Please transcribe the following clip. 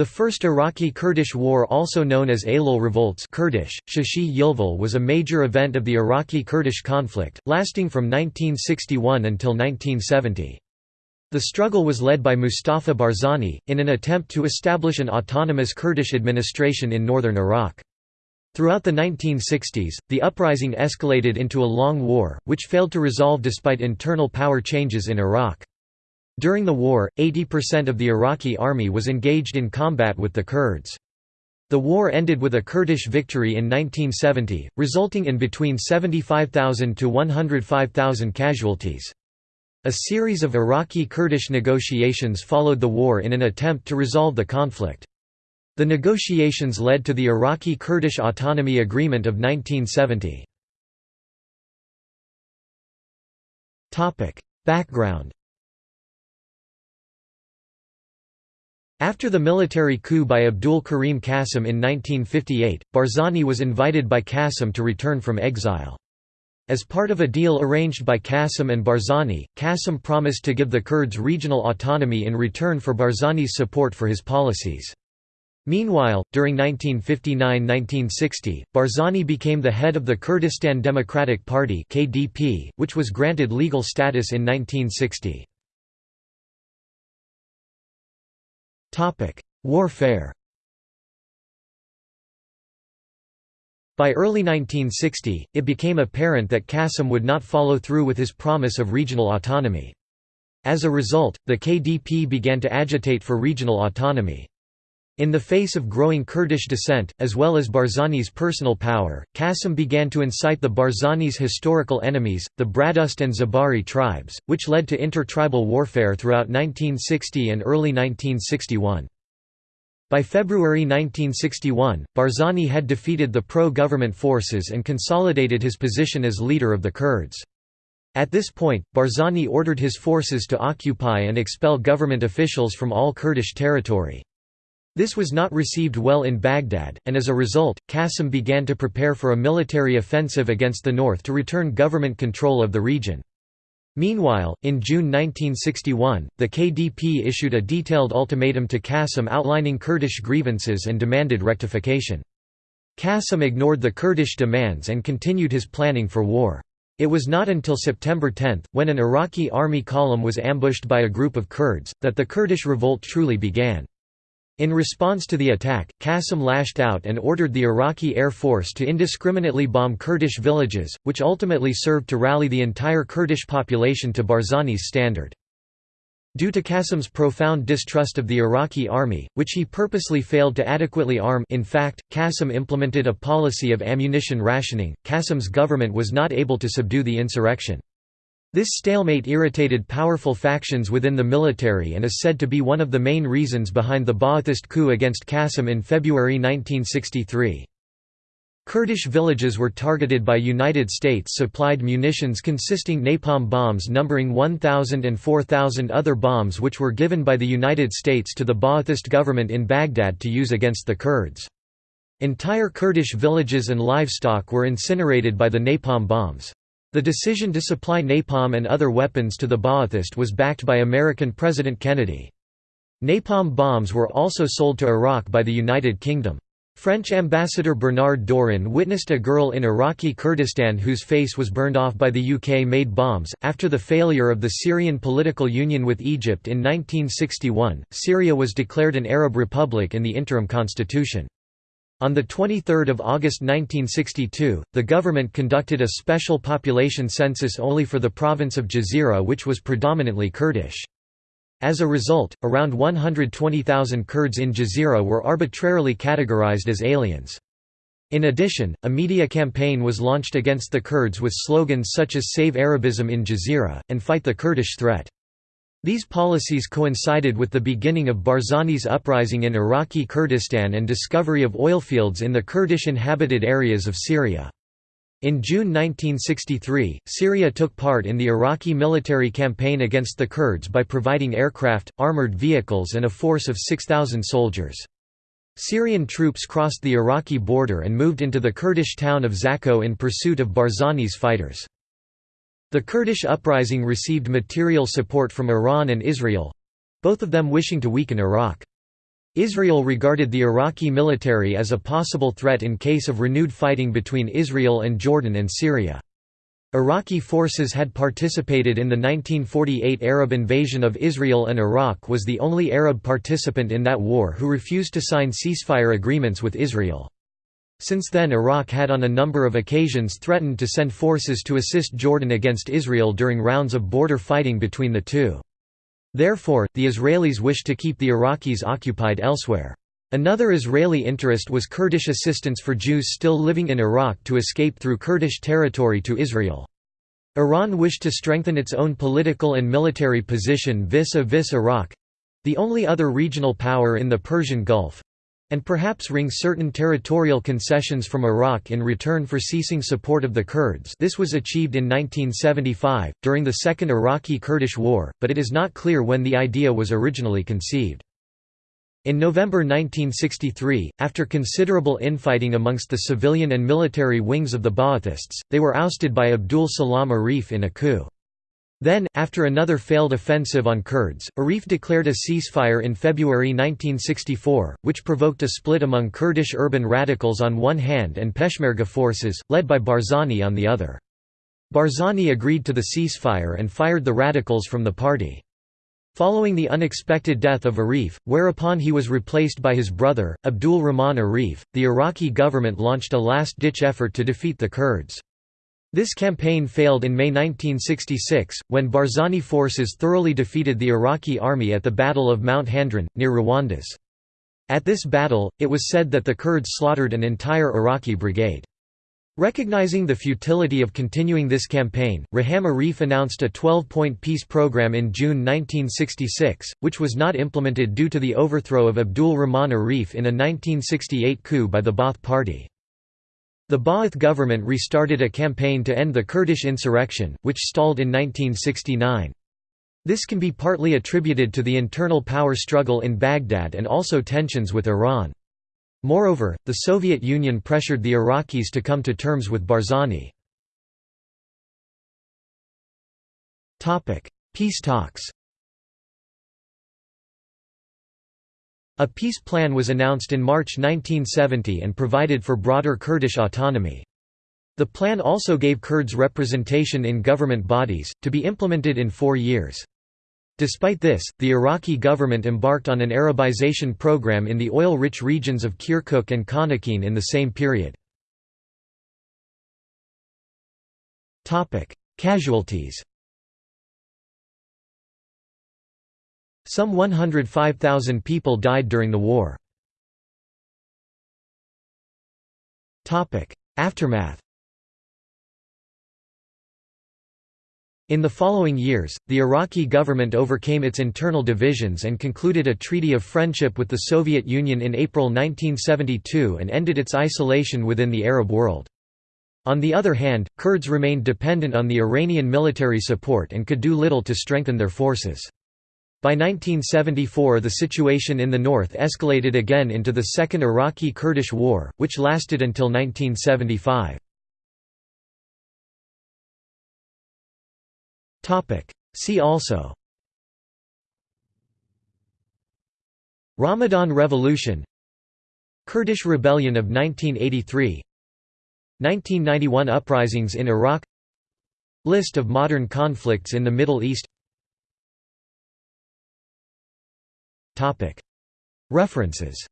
The First Iraqi-Kurdish War also known as Aylul Revolts Kurdish, Shashi Yilval was a major event of the Iraqi-Kurdish conflict, lasting from 1961 until 1970. The struggle was led by Mustafa Barzani, in an attempt to establish an autonomous Kurdish administration in northern Iraq. Throughout the 1960s, the uprising escalated into a long war, which failed to resolve despite internal power changes in Iraq. During the war, 80% of the Iraqi army was engaged in combat with the Kurds. The war ended with a Kurdish victory in 1970, resulting in between 75,000 to 105,000 casualties. A series of Iraqi-Kurdish negotiations followed the war in an attempt to resolve the conflict. The negotiations led to the Iraqi-Kurdish Autonomy Agreement of 1970. Background After the military coup by Abdul Karim Qasim in 1958, Barzani was invited by Qasim to return from exile. As part of a deal arranged by Qasim and Barzani, Qasim promised to give the Kurds regional autonomy in return for Barzani's support for his policies. Meanwhile, during 1959–1960, Barzani became the head of the Kurdistan Democratic Party (KDP), which was granted legal status in 1960. Warfare By early 1960, it became apparent that Qasim would not follow through with his promise of regional autonomy. As a result, the KDP began to agitate for regional autonomy. In the face of growing Kurdish dissent, as well as Barzani's personal power, Qasim began to incite the Barzani's historical enemies, the Baradost and Zebari tribes, which led to intertribal warfare throughout 1960 and early 1961. By February 1961, Barzani had defeated the pro-government forces and consolidated his position as leader of the Kurds. At this point, Barzani ordered his forces to occupy and expel government officials from all Kurdish territory. This was not received well in Baghdad, and as a result, Qasim began to prepare for a military offensive against the north to return government control of the region. Meanwhile, in June 1961, the KDP issued a detailed ultimatum to Qasim outlining Kurdish grievances and demanded rectification. Qasim ignored the Kurdish demands and continued his planning for war. It was not until September 10, when an Iraqi army column was ambushed by a group of Kurds, that the Kurdish revolt truly began. In response to the attack, Qasim lashed out and ordered the Iraqi Air Force to indiscriminately bomb Kurdish villages, which ultimately served to rally the entire Kurdish population to Barzani's standard. Due to Qasim's profound distrust of the Iraqi army, which he purposely failed to adequately arm in fact, Qasim implemented a policy of ammunition rationing, Qasim's government was not able to subdue the insurrection. This stalemate irritated powerful factions within the military and is said to be one of the main reasons behind the Ba'athist coup against Qasim in February 1963. Kurdish villages were targeted by United States-supplied munitions consisting napalm bombs numbering 1,000 and 4,000 other bombs which were given by the United States to the Ba'athist government in Baghdad to use against the Kurds. Entire Kurdish villages and livestock were incinerated by the napalm bombs. The decision to supply napalm and other weapons to the Ba'athist was backed by American President Kennedy. Napalm bombs were also sold to Iraq by the United Kingdom. French ambassador Bernard Dorin witnessed a girl in Iraqi Kurdistan whose face was burned off by the UK-made bombs. After the failure of the Syrian political union with Egypt in 1961, Syria was declared an Arab republic in the interim constitution. On 23 August 1962, the government conducted a special population census only for the province of Jazira which was predominantly Kurdish. As a result, around 120,000 Kurds in Jazira were arbitrarily categorized as aliens. In addition, a media campaign was launched against the Kurds with slogans such as Save Arabism in Jazira, and Fight the Kurdish Threat. These policies coincided with the beginning of Barzani's uprising in Iraqi Kurdistan and discovery of oilfields in the Kurdish-inhabited areas of Syria. In June 1963, Syria took part in the Iraqi military campaign against the Kurds by providing aircraft, armored vehicles and a force of 6,000 soldiers. Syrian troops crossed the Iraqi border and moved into the Kurdish town of Zakho in pursuit of Barzani's fighters. The Kurdish uprising received material support from Iran and Israel—both of them wishing to weaken Iraq. Israel regarded the Iraqi military as a possible threat in case of renewed fighting between Israel and Jordan and Syria. Iraqi forces had participated in the 1948 Arab invasion of Israel and Iraq was the only Arab participant in that war who refused to sign ceasefire agreements with Israel. Since then Iraq had on a number of occasions threatened to send forces to assist Jordan against Israel during rounds of border fighting between the two. Therefore, the Israelis wished to keep the Iraqis occupied elsewhere. Another Israeli interest was Kurdish assistance for Jews still living in Iraq to escape through Kurdish territory to Israel. Iran wished to strengthen its own political and military position vis-a-vis -vis Iraq—the only other regional power in the Persian Gulf, and perhaps wring certain territorial concessions from Iraq in return for ceasing support of the Kurds this was achieved in 1975, during the Second Iraqi-Kurdish War, but it is not clear when the idea was originally conceived. In November 1963, after considerable infighting amongst the civilian and military wings of the Ba'athists, they were ousted by Abdul Salam Arif in a coup. Then, after another failed offensive on Kurds, Arif declared a ceasefire in February 1964, which provoked a split among Kurdish urban radicals on one hand and Peshmerga forces, led by Barzani on the other. Barzani agreed to the ceasefire and fired the radicals from the party. Following the unexpected death of Arif, whereupon he was replaced by his brother, Abdul Rahman Arif, the Iraqi government launched a last-ditch effort to defeat the Kurds. This campaign failed in May 1966, when Barzani forces thoroughly defeated the Iraqi army at the Battle of Mount Handrin, near Rawanduz. At this battle, it was said that the Kurds slaughtered an entire Iraqi brigade. Recognizing the futility of continuing this campaign, Rahman Arif announced a 12-point peace program in June 1966, which was not implemented due to the overthrow of Abdul Rahman Arif in a 1968 coup by the Ba'ath Party. The Ba'ath government restarted a campaign to end the Kurdish insurrection, which stalled in 1969. This can be partly attributed to the internal power struggle in Baghdad and also tensions with Iran. Moreover, the Soviet Union pressured the Iraqis to come to terms with Barzani. Peace talks A peace plan was announced in March 1970 and provided for broader Kurdish autonomy. The plan also gave Kurds representation in government bodies, to be implemented in four years. Despite this, the Iraqi government embarked on an Arabization program in the oil-rich regions of Kirkuk and Khanaqin in the same period. Casualties Some 105,000 people died during the war. Aftermath In the following years, the Iraqi government overcame its internal divisions and concluded a treaty of friendship with the Soviet Union in April 1972 and ended its isolation within the Arab world. On the other hand, Kurds remained dependent on the Iranian military support and could do little to strengthen their forces. By 1974 the situation in the north escalated again into the Second Iraqi-Kurdish War, which lasted until 1975. See also. Ramadan Revolution. Kurdish Rebellion of 1983 1991 uprisings in Iraq. List of modern conflicts in the Middle East References